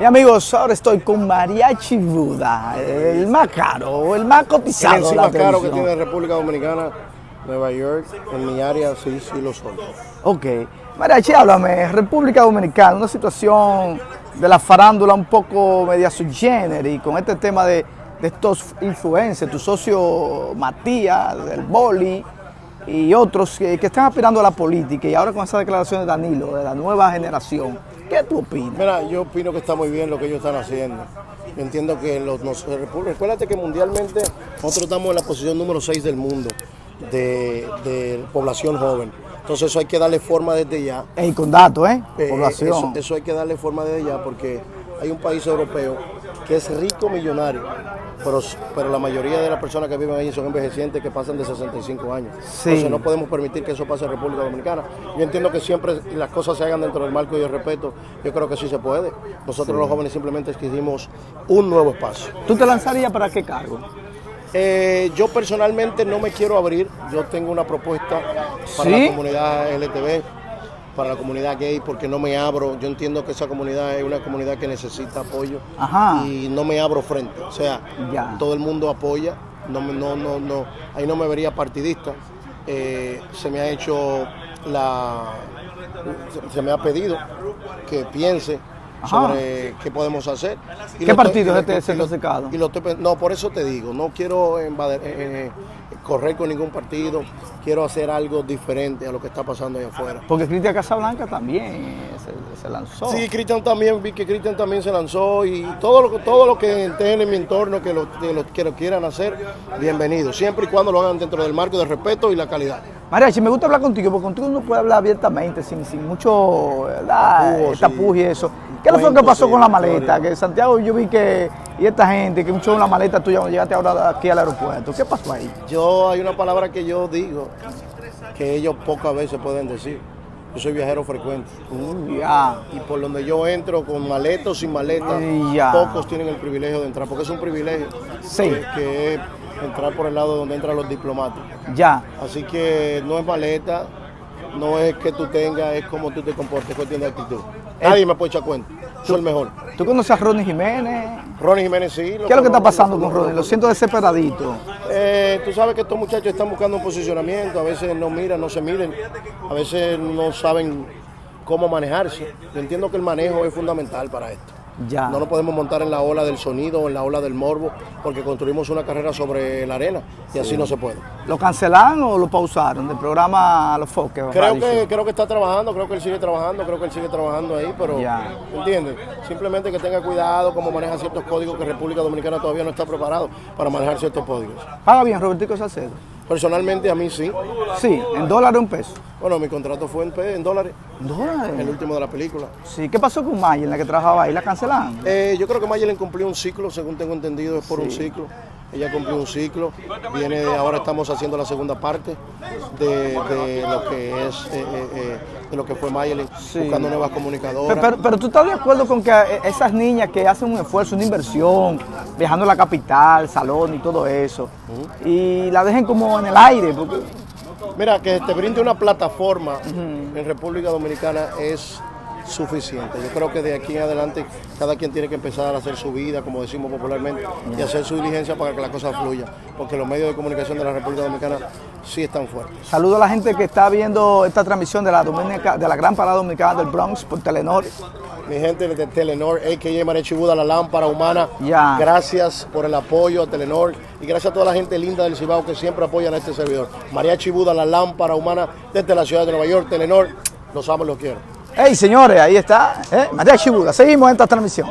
Y amigos, ahora estoy con Mariachi Buda, el más caro, el más cotizado. El más caro que tiene República Dominicana, Nueva York, en mi área sí, sí lo son. Ok. Mariachi, háblame, República Dominicana, una situación de la farándula un poco media subgénero y con este tema de, de estos influencers, tu socio Matías, del Boli y otros que, que están aspirando a la política y ahora con esa declaración de Danilo, de la nueva generación, ¿qué tú opinas? Mira, yo opino que está muy bien lo que ellos están haciendo. Yo entiendo que los, recuérdate que mundialmente nosotros estamos en la posición número 6 del mundo de, de población joven. Entonces eso hay que darle forma desde ya. Ey, con datos, ¿eh? Eh, Población. Eso, eso hay que darle forma desde ya porque hay un país europeo que es rico millonario, pero, pero la mayoría de las personas que viven allí son envejecientes que pasan de 65 años. Sí. Entonces no podemos permitir que eso pase en República Dominicana. Yo entiendo que siempre las cosas se hagan dentro del marco y el respeto. Yo creo que sí se puede. Nosotros los jóvenes simplemente exigimos un nuevo espacio. ¿Tú te lanzarías para qué cargo? Eh, yo personalmente no me quiero abrir. Yo tengo una propuesta para ¿Sí? la comunidad LTV, para la comunidad gay, porque no me abro. Yo entiendo que esa comunidad es una comunidad que necesita apoyo Ajá. y no me abro frente. O sea, Ya. todo el mundo apoya. No, no, no, no, ahí no me vería partidista. Eh, se me ha hecho la, se- me ha pedido que piense. Sobre qué podemos hacer. Y ¿Qué partido es este certificado? y lo estoy no, por eso te digo, no quiero invadir- eh, eh, correr con ningún partido, quiero hacer algo diferente a lo que está pasando allá afuera. Porque Cristian Casablanca también se, se lanzó. Sí, Cristian también, vi que Cristian también se lanzó y todo lo, todo lo que estén en mi entorno que lo, que lo- que lo quieran hacer, bienvenido, siempre y cuando lo hagan dentro del marco del respeto y la calidad. Mariachi, me gusta hablar contigo, porque contigo uno puede hablar abiertamente, sin, sin mucho. Tapujos, y eso. ¿Qué fue lo que pasó con la maleta? Que Santiago, yo vi que, y esta gente, que un show en la maleta tuya cuando llegaste ahora aquí al aeropuerto. ¿Qué pasó ahí? Yo hay una palabra que yo digo que ellos pocas veces pueden decir. Yo soy viajero frecuente. Ya. Y por donde yo entro, con maleta o sin maleta, pocos tienen el privilegio de entrar, porque es un privilegio Sí. que, que es entrar por el lado donde entran los diplomáticos. Ya. Así que no es maleta, no es que tú tengas, es como tú te comportes, es cuestión de actitud. Nadie me puede echar cuenta, soy el mejor. ¿Tú conoces a Ronnie Jiménez? Ronnie Jiménez sí. ¿Qué es lo que está pasando con. Ronnie? Lo siento desesperadito. Eh, tú sabes que estos muchachos están buscando un posicionamiento, a veces no miran, no se miren, a veces no saben cómo manejarse. Yo entiendo que el manejo es fundamental para esto. Ya. No nos podemos montar en la ola del sonido o en la ola del morbo porque construimos una carrera sobre la arena y así no se puede. ¿Lo cancelaron o lo pausaron del programa Los Foques? Creo que, creo que está trabajando, creo que él sigue trabajando, creo que él sigue trabajando ahí, pero Ya. ¿entiendes? Simplemente que tenga cuidado cómo maneja ciertos códigos que República Dominicana todavía no está preparado para manejar ciertos códigos. Paga bien, Robertico Salcedo. Personalmente a mí sí. Sí, en dólares o en pesos. Bueno, mi contrato fue en, pe- en dólares, ¿Dólares? el último de la película. Sí, ¿qué pasó con Maya en la que trabajaba ahí? ¿La cancelaron? Eh, yo creo que Mayelen cumplió un ciclo, según tengo entendido, es por un ciclo. Ella cumplió un ciclo. Viene, ahora estamos haciendo la segunda parte de, de lo que es, eh, eh, eh, de lo que fue Mayelen, Sí. buscando nuevas comunicadoras. pero- pero tú estás de acuerdo con que esas niñas que hacen un esfuerzo, una inversión, viajando a la capital, salón y todo eso, y la dejen como en el aire, porque Mira, que te brinde una plataforma en República Dominicana es suficiente. Yo creo que de aquí en adelante cada quien tiene que empezar a hacer su vida, como decimos popularmente, y hacer su diligencia para que la cosa fluya, porque los medios de comunicación de la República Dominicana sí están fuertes. saludo a la gente que está viendo esta transmisión de la, Dominica- de la Gran Parada Dominicana del Bronx por Telenor. Mi gente de Telenor, a.k.a. Marechi Buda, la lámpara humana, Ya. gracias por el apoyo a Telenor y gracias a toda la gente linda del Cibao que siempre apoyan a este servidor. Mariachi Buda, la lámpara humana desde la ciudad de Nueva York, Telenor, los amo y los quiero. Hey, señores, ahí está, ¿eh? María. Seguimos en esta transmisión.